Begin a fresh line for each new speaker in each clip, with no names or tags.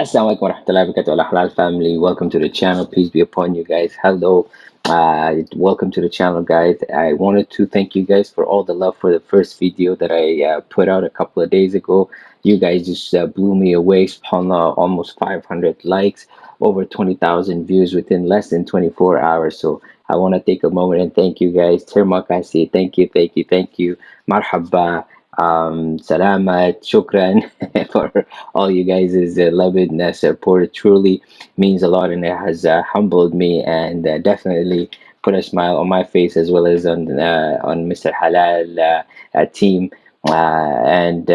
Assalamu alaikum warahmatullahi wabarakatuh. Al halal family welcome to the channel. Peace be upon you guys. Hello uh welcome to the channel guys. I wanted to thank you guys for all the love for the first video that I uh, put out a couple of days ago. You guys just uh, blew me away subhanallah almost 500 likes over 20,000 views within less than 24 hours. So I want to take a moment and thank you guys. Termakasih thank you thank you thank you. Marhaba um salamat shukran for all you guys uh, love and uh, support it truly means a lot and it has uh, humbled me and uh, definitely put a smile on my face as well as on uh, on Mr. Halal uh, uh, team. And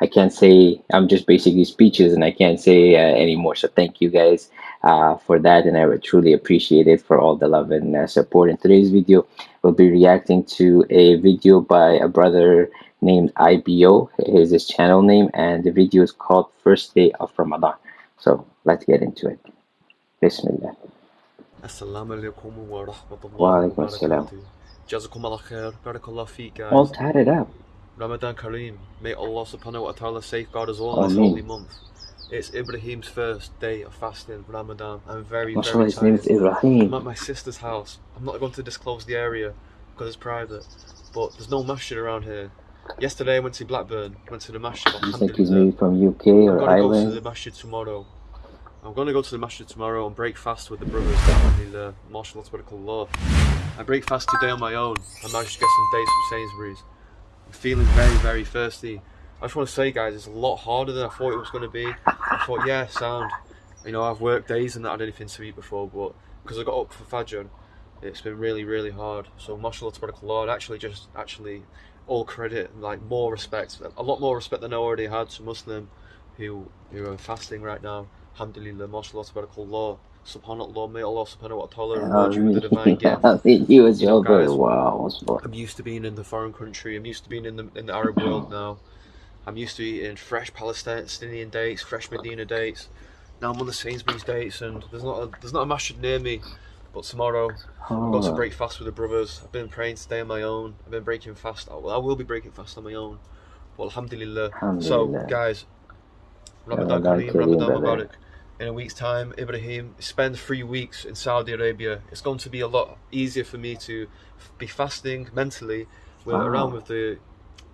I can't say I'm just basically speeches and I can't say anymore. So thank you guys for that and I would truly appreciate it for all the love and support. In today's video we'll be reacting to a video by a brother named IBO is his channel name and the video is called first day of Ramadan so let's get into it Bismillah
Assalamu alaikum wa rahmatullahi
Wa
wa
alaikum assalam.
barakatuh. Khair. Barakallah feek, guys.
all tatted up
Ramadan Kareem. May Allah subhanahu wa ta'ala safeguard us all in this holy month. It's Ibrahim's first day of fasting, Ramadan. I'm very,
mashallah
very
his name is
tired. I'm
Ibrahim
at my sister's house. I'm not going to disclose the area because it's private. But there's no masjid around here. Yesterday I went to Blackburn, went to the masjid.
Looks like he's
alhamdulillah.
maybe from UK
I'm
or
gonna go to the masjid tomorrow. I'm gonna go to the masjid tomorrow and break fast with the brothers. Alhamdulillah, mashallah, tabarakallah. I break fast today on my own. I managed to get some dates from Sainsbury's. I'm feeling very, very thirsty. I just want to say, guys, it's a lot harder than I thought it was going to be. I thought, yeah, sound. You know, I've worked days and not had anything to eat before, but because I got up for Fajr, it's been really, really hard. So, martial mashallah, tabarakallah, and actually, just actually, all credit, and like more respect, a lot more respect than I already had to Muslim who who are fasting right now. Alhamdulillah, mashallah, tabarakallah, subhanallah, may Allah subhanahu wa ta'ala reward you with the divine gift.
I mean, he was
You know,
your brother.
guys,
Wow.
I'm used to being in the foreign country. I'm used to being in the in the Arab world now. I'm used to eating fresh Palestinian dates, fresh Medina dates. Now I'm on the Sainsbury's dates, and there's not a, there's not a masjid near me. But tomorrow I've got to
Oh,
break fast with the brothers. I've been praying today on my own. I've been breaking fast. Oh, I will, I will be breaking fast on my own. Well, alhamdulillah. So, guys, Ramadan Kareem, Ramadan. Mubarak. In a week's time, Ibrahim, spend three weeks in Saudi Arabia. It's going to be a lot easier for me to be fasting mentally with,
Wow.
around with the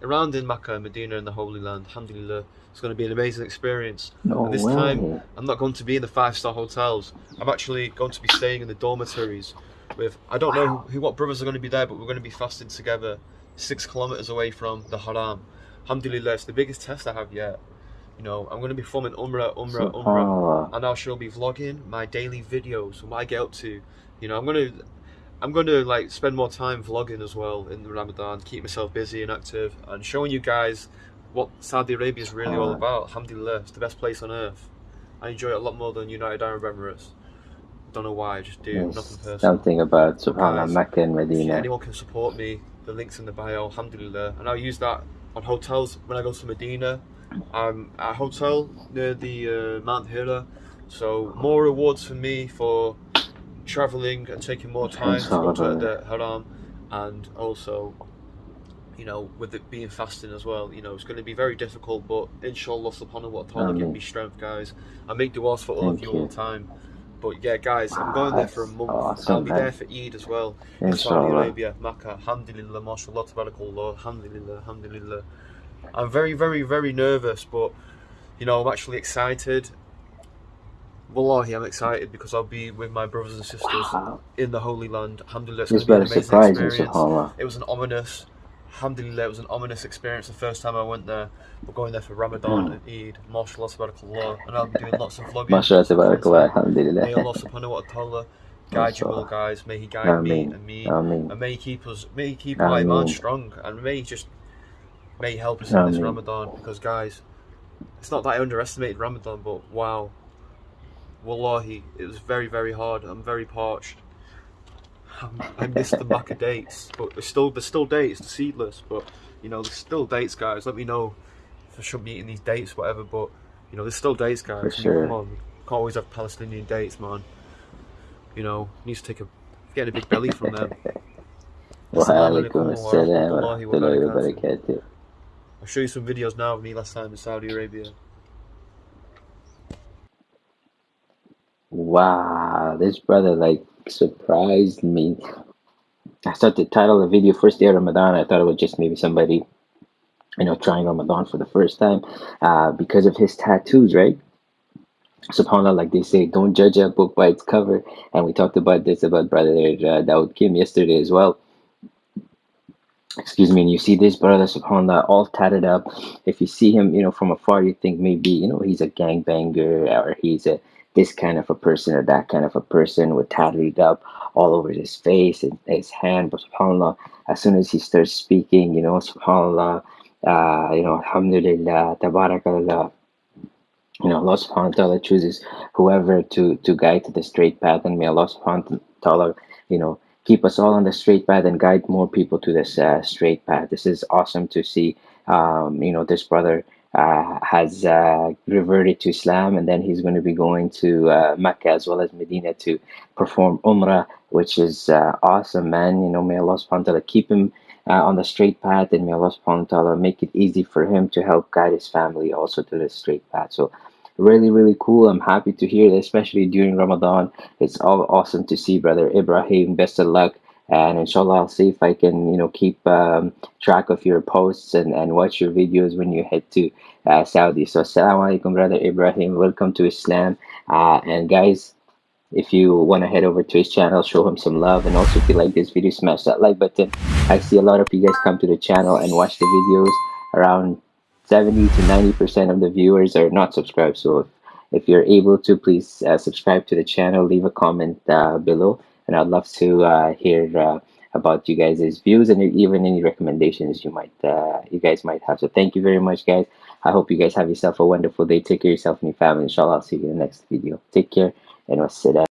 around in Makkah and Medina and the Holy Land. Alhamdulillah, it's going to be an amazing experience.
no
and this
way.
time, I'm not going to be in the five star hotels. I'm actually going to be staying in the dormitories with I don't know who, who what brothers are going to be there, but we're going to be fasting together, six kilometers away from the Haram. Alhamdulillah, it's the biggest test I have yet. You know, I'm going to be filming Umrah, Umrah, Umrah, and I shall be vlogging my daily videos, what I get up to. You know, I'm going to. I'm going to like spend more time vlogging as well in the Ramadan, keep myself busy and active, and showing you guys what Saudi Arabia is really all about. Alhamdulillah, it's the best place on earth. I enjoy it a lot more than United Arab Emirates. Don't know why, I just do. Nothing personal.
Something about Subhanallah,
guys,
Mecca and
If
Medina.
anyone can support me, the link's in the bio, alhamdulillah. And I'll use that on hotels when I go to Medina. I'm at a hotel near the uh, Mount Hira. So more rewards for me for traveling and taking more time to go to the Haram and also you know with it being fasting as well you know it's going to be very difficult but inshallah subhanahu wa ta'ala give me strength guys. I make du'as for all of
Thank
you all the time. But yeah guys I'm going there for a month.
Awesome,
I'll be there for Eid as well. In Saudi Arabia, Makkah, Alhamdulillah, mashallah, tabarakallah, Alhamdulillah, Alhamdulillah. I'm very, very, very nervous, but you know, I'm actually excited. Wallahi, I'm excited because I'll be with my brothers and sisters
Wow.
in the Holy Land. Alhamdulillah, it's
This
going to be an amazing experience. It was an ominous, Alhamdulillah, it was an ominous experience the first time I went there. We're going there for Ramadan
Hmm.
and Eid, mashallah, tabarakallah, and I'll be doing lots of vlogging. Of
tabarakallah,
content. May
alhamdulillah.
Allah subhanahu wa ta'ala guide you all, guys. May He guide me and me.
Ameen.
And may He keep us, may He keep our iman strong, and may He just, may He help us in this Ramadan. Because guys, it's not that I underestimated Ramadan, but wow, wallahi, it was very, very hard. I'm very parched. Um, I missed the Makkah dates, but there's still there's still dates, the seedless, but you know there's still dates, guys. Let me know if I should be eating these dates, whatever. But you know there's still dates, guys. I mean,
sure.
Come on, can't always have Palestinian dates, man. You know, needs to take a getting a big belly from them.
Wa alaikum
alaikum wa
assalam wa
rahmatullahi wa
rahmatullahi wa
barakatuh.
barakatuh.
I'll show you some videos now of me last time in Saudi Arabia.
Wow, this brother like surprised me. I started the title of the video first day of Ramadan. I thought it was just maybe somebody, you know, trying Ramadan for the first time uh, because of his tattoos, right? SubhanAllah, like they say, don't judge a book by its cover. And we talked about this about Brother uh, Dawood Kim yesterday as well excuse me, and you see this brother, subhanAllah, all tatted up. If you see him, you know, from afar, you think maybe, you know, he's a gangbanger or he's a this kind of a person or that kind of a person with tatted up all over his face and his hand. But subhanAllah, as soon as he starts speaking, you know, subhanAllah, uh, you know, alhamdulillah, tabarakallah, you know, Allah subhanahu wa ta'ala chooses whoever to, to guide to the straight path and may Allah subhanahu wa ta'ala, you know, keep us all on the straight path and guide more people to this uh, straight path. This is awesome to see. Um, you know, this brother uh, has uh, reverted to Islam, and then he's going to be going to uh, Mecca as well as Medina to perform Umrah, which is uh, awesome, man. You know, may Allah subhanahu wa ta'ala keep him uh, on the straight path, and may Allah subhanahu wa ta'ala make it easy for him to help guide his family also to the straight path. So really really cool i'm happy to hear that especially during ramadan it's all awesome to see brother ibrahim best of luck and inshallah i'll see if i can you know keep um, track of your posts and, and watch your videos when you head to uh, saudi. So assalamu alaikum brother ibrahim. Welcome to islam. Uh, and guys if you want to head over to his channel show him some love. And also if you like this video smash that like button. I see a lot of you guys come to the channel and watch the videos. Around 70 to 90% of the viewers are not subscribed. So if, if you're able to, please uh, subscribe to the channel, leave a comment uh, below, and I'd love to uh, hear uh, about you guys' views and even any recommendations you might uh, you guys might have. So thank you very much, guys. I hope you guys have yourself a wonderful day. Take care of yourself and your family. Inshallah, I'll see you in the next video. Take care and wassalam.